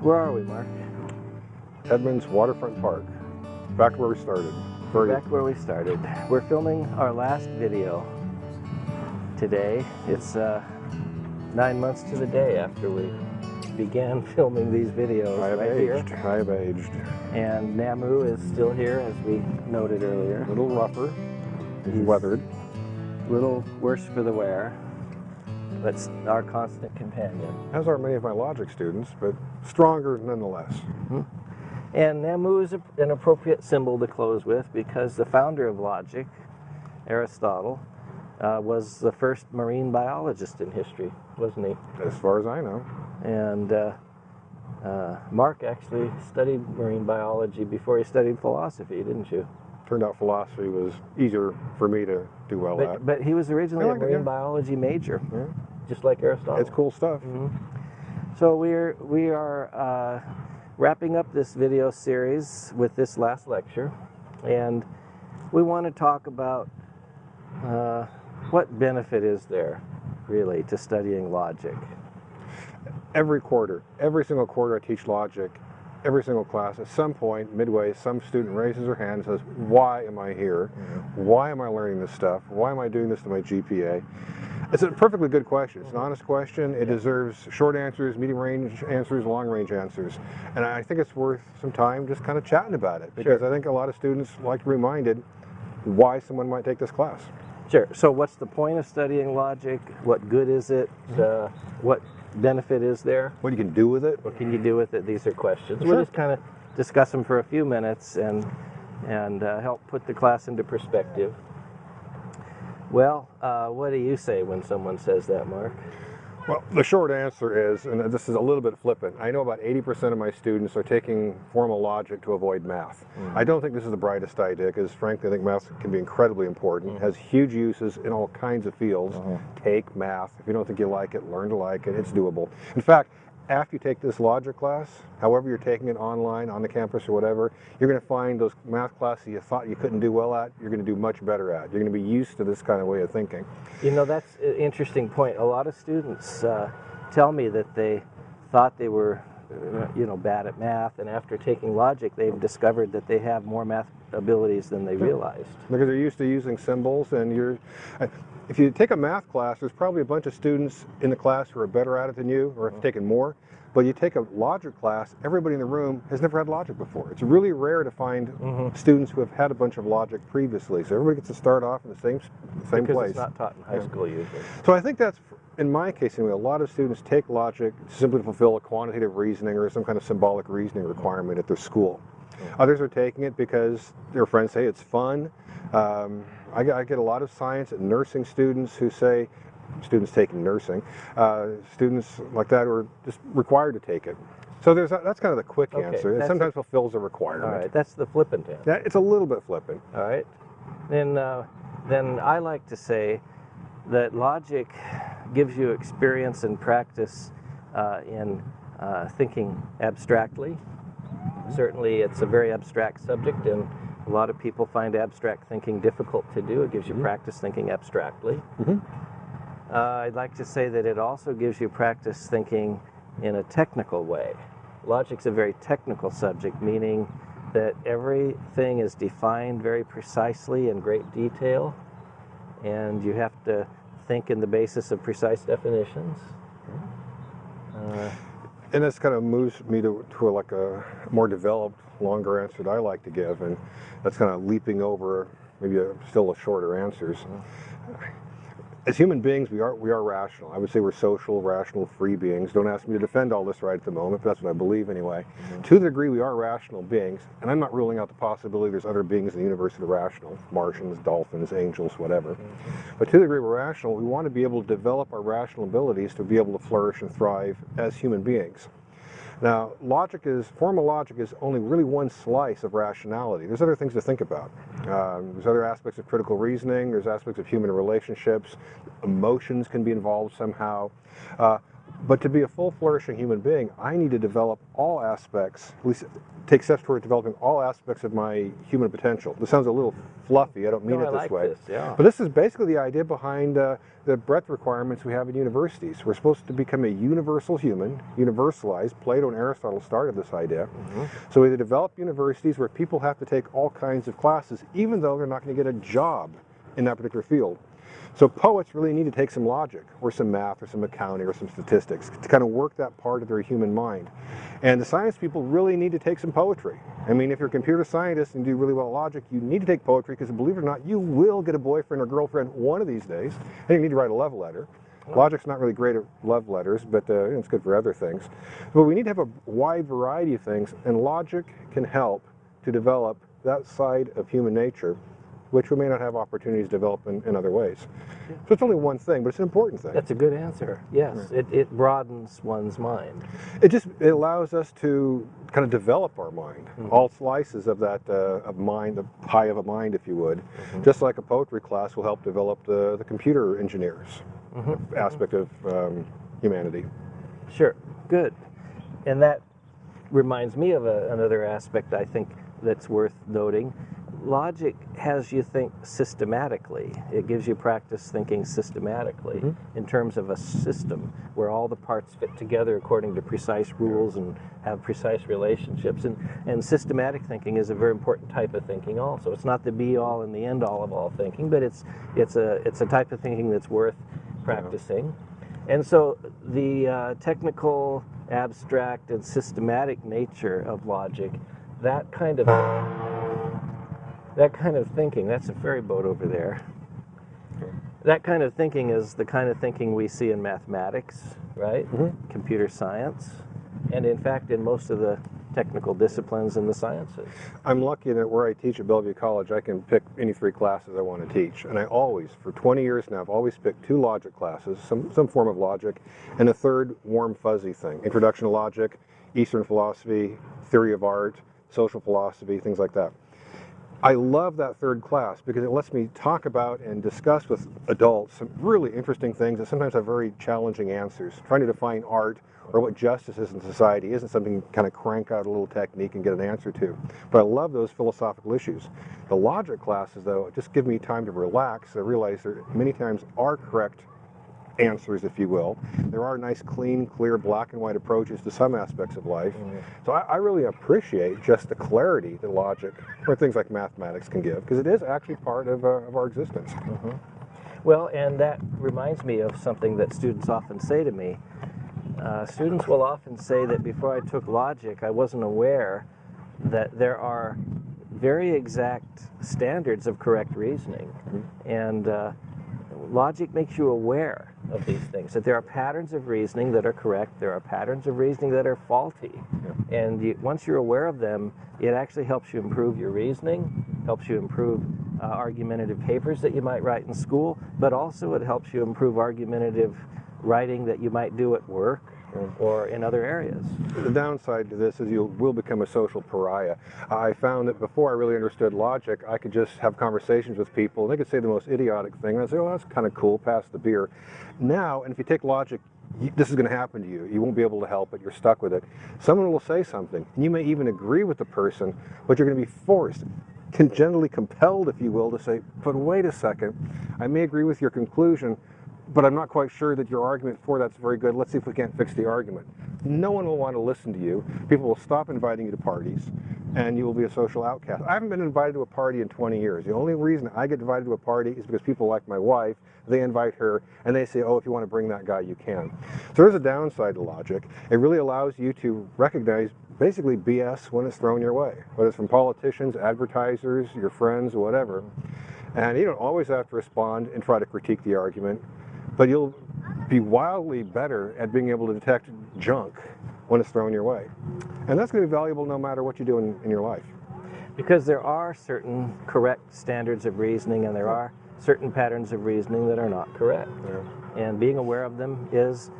Where are we, Mark? Edmonds Waterfront Park. Back where we started. Very Back where we started. We're filming our last video today. It's uh, nine months to the day after we began filming these videos I have right aged. here. I have aged. And Namu is still here, as we noted earlier. A little rougher. He's He's- weathered. A little worse for the wear, but s- our constant companion. As are many of my logic students, but stronger nonetheless. And Namu is a, an appropriate symbol to close with because the founder of logic, Aristotle, uh, was the first marine biologist in history, wasn't he? As far as I know. And uh, uh, Mark actually studied marine biology before he studied philosophy, didn't you? Turned out philosophy was easier for me to do well But, at. but he was originally I a like it, marine yeah. biology major, Yeah. just like Aristotle. It's cool stuff. So we're we are uh, wrapping up this video series with this last lecture, and we want to talk about uh, what benefit is there, really, to studying logic. Every quarter, every single quarter I teach logic, every single class, at some point, midway, some student raises their hand and says, why am I here? Mm-hmm. Why am I learning this stuff? Why am I doing this to my GPA? It's a perfectly good question. It's an mm-hmm. honest question. It deserves short answers, medium range answers, long range answers. And I think it's worth some time just kind of chatting about it because I think a lot of students like to be reminded why someone might take this class. Sure. So, what's the point of studying logic? What good is it? Mm-hmm. Uh, what benefit is there? What you can do with it. What can you do with it? These are questions. Sure. We'll just kind of discuss them for a few minutes and and uh, help put the class into perspective. Well, uh, what do you say when someone says that, Mark? Well, the short answer is, and this is a little bit flippant, I know about 80% of my students are taking formal logic to avoid math. Mm-hmm. I don't think this is the brightest idea because, frankly, I think math can be incredibly important. It has huge uses in all kinds of fields. Mm-hmm. Take math. If you don't think you like it, learn to like it. It's doable. In fact, after you take this logic class, however you're taking it online, on the campus or whatever, you're going to find those math classes you thought you couldn't do well at, you're going to do much better at. You're going to be used to this kind of way of thinking. You know, that's an interesting point. A lot of students uh, tell me that they thought they were, Uh, you know, bad at math, and after taking logic, they've discovered that they have more math abilities than they realized. because they're used to using symbols and you're uh, if you take a math class there's probably a bunch of students in the class who are better at it than you or have mm-hmm. taken more but you take a logic class everybody in the room has never had logic before. It's really rare to find mm-hmm. students who have had a bunch of logic previously so everybody gets to start off in the same same because place. it's not taught in high school usually. so I think that's, in my case anyway, a lot of students take logic simply to fulfill a quantitative reasoning or some kind of symbolic reasoning requirement at their school. Others are taking it because their friends say it's fun. Um, I, get, I get a lot of science and nursing students who say, students taking nursing, uh, students like that are just required to take it. So there's a, that's kind of the quick Okay, answer. It sometimes fulfills a requirement. All right, that's the flippant answer. That, it's a little bit flippant. All right. Then, uh, then I like to say that logic gives you experience and practice uh, in uh, thinking abstractly. Certainly, it's a very abstract subject, and a lot of people find abstract thinking difficult to do. It gives you practice thinking abstractly. Mhm. Uh, I'd like to say that it also gives you practice thinking in a technical way. Logic's a very technical subject, meaning that everything is defined very precisely in great detail, and you have to think in the basis of precise definitions. Uh, And this kind of moves me to, to a, like a more developed, longer answer that I like to give, and that's kind of leaping over maybe a, still a shorter answers. As human beings, we are we are rational. I would say we're social, rational, free beings. Don't ask me to defend all this right at the moment, but that's what I believe anyway. Mm-hmm. To the degree we are rational beings, and I'm not ruling out the possibility there's other beings in the universe that are rational, Martians, dolphins, angels, whatever. Mm-hmm. But to the degree we're rational, we want to be able to develop our rational abilities to be able to flourish and thrive as human beings. Now, logic is, formal logic is only really one slice of rationality. There's other things to think about. Um, there's other aspects of critical reasoning, there's aspects of human relationships, emotions can be involved somehow. Uh, But to be a full flourishing human being, I need to develop all aspects, at least take steps toward developing all aspects of my human potential. This sounds a little fluffy. I don't mean No, it I this like way. this, yeah. But this is basically the idea behind uh, the breadth requirements we have in universities. We're supposed to become a universal human, universalized. Plato and Aristotle started this idea. Mm-hmm. So we develop universities where people have to take all kinds of classes, even though they're not going to get a job in that particular field. So poets really need to take some logic, or some math, or some accounting, or some statistics to kind of work that part of their human mind. And the science people really need to take some poetry. I mean, if you're a computer scientist and do really well at logic, you need to take poetry because believe it or not, you will get a boyfriend or girlfriend one of these days, and you need to write a love letter. Logic's not really great at love letters, but uh, it's good for other things. But we need to have a wide variety of things, and logic can help to develop that side of human nature, which we may not have opportunities to develop in, in other ways. So it's only one thing, but it's an important thing. That's a good answer. Yes, it, it broadens one's mind. It just it allows us to kind of develop our mind, Mm-hmm. all slices of that uh, of mind, the pie of a mind, if you would. Mm-hmm. Just like a poetry class will help develop the, the computer engineers Mm-hmm. aspect of um, humanity. Sure, good. And that reminds me of a, another aspect I think that's worth noting. Logic has you think systematically. It gives you practice thinking systematically in terms of a system where all the parts fit together according to precise rules and have precise relationships. And, and systematic thinking is a very important type of thinking also. It's not the be all and the end all of all thinking, but it's, it's, a, it's a type of thinking that's worth practicing. And so the uh, technical, abstract, and systematic nature of logic, that kind of that kind of thinking, that's a ferry boat over there. That kind of thinking is the kind of thinking we see in mathematics, right? Mm-hmm. Computer science, and in fact in most of the technical disciplines in the sciences. I'm lucky that where I teach at Bellevue College, I can pick any three classes I want to teach. And I always, for 20 years now, I've always picked two logic classes, some, some form of logic, and a third warm fuzzy thing. Introduction to logic, Eastern philosophy, theory of art, social philosophy, things like that. I love that third class because it lets me talk about and discuss with adults some really interesting things that sometimes have very challenging answers. Trying to define art or what justice is in society isn't something you kind of crank out a little technique and get an answer to. But I love those philosophical issues. The logic classes, though, just give me time to relax. I realize there many times are correct answers, if you will. There are nice, clean, clear, black and white approaches to some aspects of life. So I, I really appreciate just the clarity that logic or things like mathematics can give, because it is actually part of, uh, of our existence. Well, and that reminds me of something that students often say to me. Uh, students will often say that before I took logic, I wasn't aware that there are very exact standards of correct reasoning. And uh, logic makes you aware of these things, that there are patterns of reasoning that are correct, there are patterns of reasoning that are faulty. And you, once you're aware of them, it actually helps you improve your reasoning, helps you improve uh, argumentative papers that you might write in school, but also it helps you improve argumentative writing that you might do at work or in other areas. The downside to this is you will become a social pariah. I found that before I really understood logic, I could just have conversations with people, and they could say the most idiotic thing, and I'd say, oh, that's kind of cool, pass the beer. Now, and if you take logic, this is going to happen to you. You won't be able to help it. You're stuck with it. Someone will say something, and you may even agree with the person, but you're going to be forced, congenitally compelled, if you will, to say, but wait a second, I may agree with your conclusion, but I'm not quite sure that your argument for that's very good. Let's see if we can't fix the argument. No one will want to listen to you. People will stop inviting you to parties, and you will be a social outcast. I haven't been invited to a party in 20 years. The only reason I get invited to a party is because people like my wife, they invite her, and they say, oh, if you want to bring that guy, you can. So there's a downside to logic. It really allows you to recognize basically BS when it's thrown your way, whether it's from politicians, advertisers, your friends, whatever. And you don't always have to respond and try to critique the argument but you'll be wildly better at being able to detect junk when it's thrown your way. And that's going to be valuable no matter what you do in, in your life. Because there are certain correct standards of reasoning and there are certain patterns of reasoning that are not correct. Yeah. And being aware of them is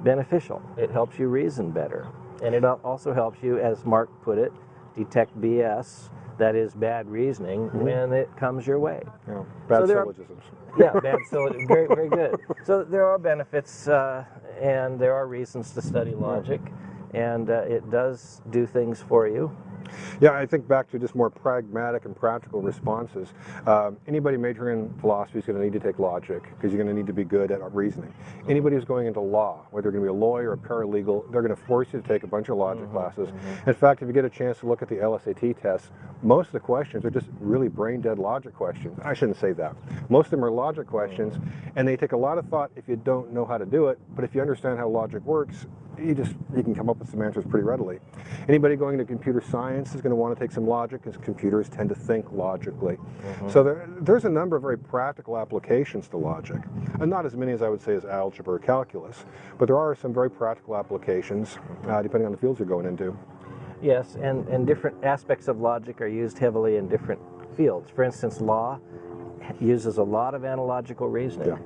beneficial. It helps you reason better. And it also helps you, as Mark put it, detect BS, that is bad reasoning, mm-hmm. when it comes your way. Yeah. Bad So syllogisms. Yeah. So very, very good. So there are benefits uh, and there are reasons to study logic, and uh, it does do things for you. Yeah, I think back to just more pragmatic and practical responses. Um, anybody majoring in philosophy is going to need to take logic because you're going to need to be good at reasoning. Mm-hmm. Anybody who's going into law, whether you're going to be a lawyer or a paralegal, they're going to force you to take a bunch of logic mm-hmm. classes. Mm-hmm. In fact, if you get a chance to look at the LSAT tests, most of the questions are just really brain dead logic questions. I shouldn't say that. Most of them are logic questions, mm. and they take a lot of thought if you don't know how to do it. But if you understand how logic works, you just you can come up with some answers pretty readily. Anybody going into computer science is going to want to take some logic because computers tend to think logically. So there, there's a number of very practical applications to logic, and not as many as I would say as algebra or calculus, but there are some very practical applications uh, depending on the fields you're going into. Yes, and, and different aspects of logic are used heavily in different fields. For instance, law uses a lot of analogical reasoning Yeah.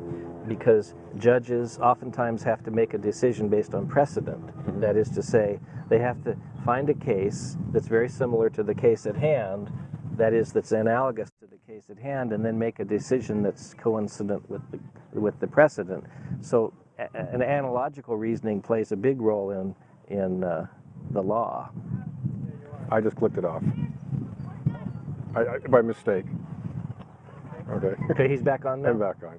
Because judges oftentimes have to make a decision based on precedent. That is to say, they have to find a case that's very similar to the case at hand, that is, that's analogous to the case at hand, and then make a decision that's coincident with the, with the precedent. So, a- an analogical reasoning plays a big role in, in uh, the law. I just clicked it off I, I, by mistake. Okay, Okay, he's back on now. and back on.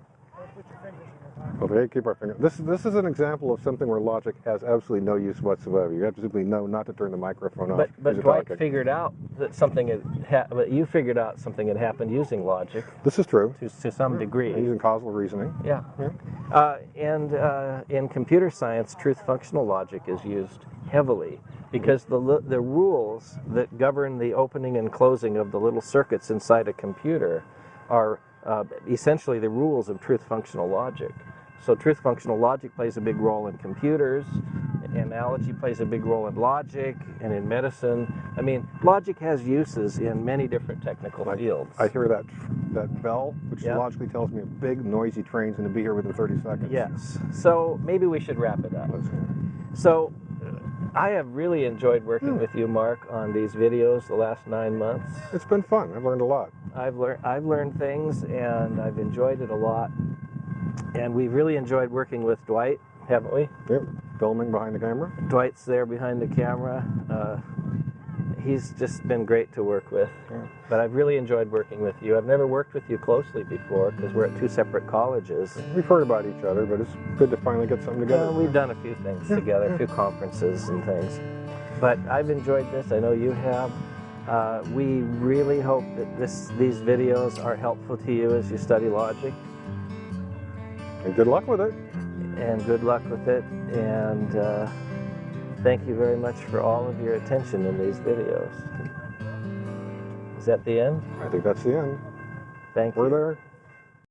Okay, keep our finger. This this is an example of something where logic has absolutely no use whatsoever. You have to simply know not to turn the microphone off. But but Dwight talking. figured out that something had ha- but you figured out something had happened using logic This is true. to to some degree. Using causal reasoning. Yeah. Yeah. Uh, and uh, in computer science, truth functional logic is used heavily because the the rules that govern the opening and closing of the little circuits inside a computer are uh, essentially the rules of truth functional logic. So truth functional logic plays a big role in computers. Analogy plays a big role in logic and in medicine. I mean, logic has uses in many different technical fields. I hear that that bell, which Yeah. logically tells me a big noisy train's going to be here within 30 seconds. Yes. So maybe we should wrap it up. Let's- So, I have really enjoyed working with you, Mark, on these videos the last nine months. It's been fun. I've learned a lot. I've learned I've learned things, and I've enjoyed it a lot. And we've really enjoyed working with Dwight, haven't we? Yep. Filming behind the camera. Dwight's there behind the camera. Uh, he's just been great to work with. Yeah. But I've really enjoyed working with you. I've never worked with you closely before because we're at two separate colleges. We've heard about each other, but it's good to finally get something together. Well, we've done a few things together, a few conferences and things. But I've enjoyed this. I know you have. Uh, we really hope that this, these videos are helpful to you as you study logic. and good luck with it. And good luck with it. And uh, thank you very much for all of your attention in these videos. Is that the end? I think that's the end. Thank you. We're there.